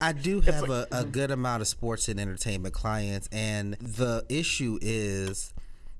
I do have a, a mm-hmm. good amount of sports and entertainment clients, and the issue is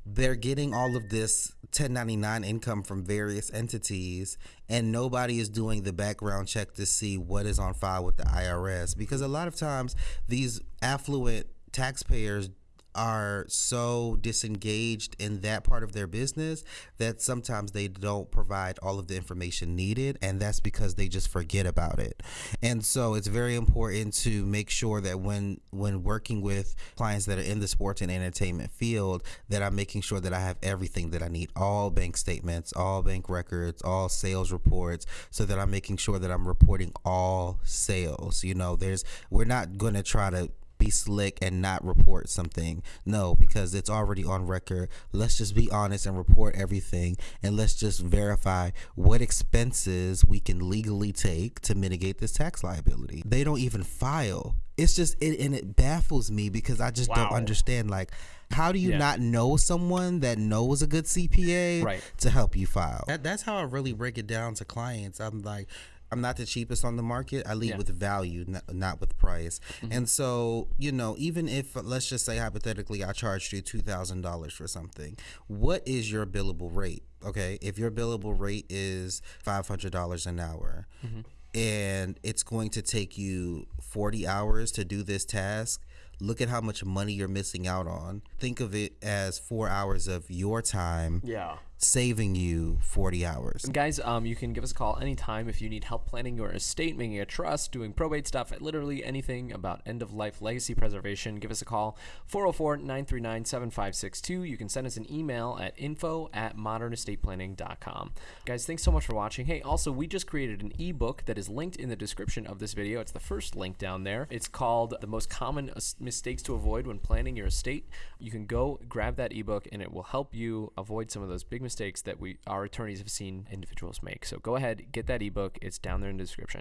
they're getting all of this 1099 income from various entities, and nobody is doing the background check to see what is on file with the IRS. Because a lot of times, these affluent taxpayers are so disengaged in that part of their business that sometimes they don't provide all of the information needed and that's because they just forget about it. And so it's very important to make sure that when when working with clients that are in the sports and entertainment field that i'm making sure that i have everything that i need all bank statements all bank records all sales reports so that i'm making sure that i'm reporting all sales. You know there's we're not going to try to be slick and not report something. No, because it's already on record. Let's just be honest and report everything and let's just verify what expenses we can legally take to mitigate this tax liability. They don't even file. It's just it and it baffles me because I just wow. don't understand like how do you yeah. not know someone that knows a good CPA right. to help you file? That, that's how I really break it down to clients. I'm like I'm not the cheapest on the market. I lead yeah. with value, not, not with price. Mm-hmm. And so, you know, even if let's just say hypothetically I charged you two thousand dollars for something, what is your billable rate? Okay, if your billable rate is five hundred dollars an hour, mm-hmm. and it's going to take you forty hours to do this task, look at how much money you're missing out on. Think of it as four hours of your time. Yeah saving you 40 hours. And guys, um, you can give us a call anytime if you need help planning your estate, making a trust, doing probate stuff, literally anything about end of life legacy preservation. Give us a call 404 939 7562. You can send us an email at info at modernestateplanning.com. Guys, thanks so much for watching. Hey, also, we just created an ebook that is linked in the description of this video. It's the first link down there. It's called The Most Common Mistakes to Avoid When Planning Your Estate. You can go grab that ebook and it will help you avoid some of those big mistakes that we our attorneys have seen individuals make. So go ahead, get that ebook. It's down there in the description.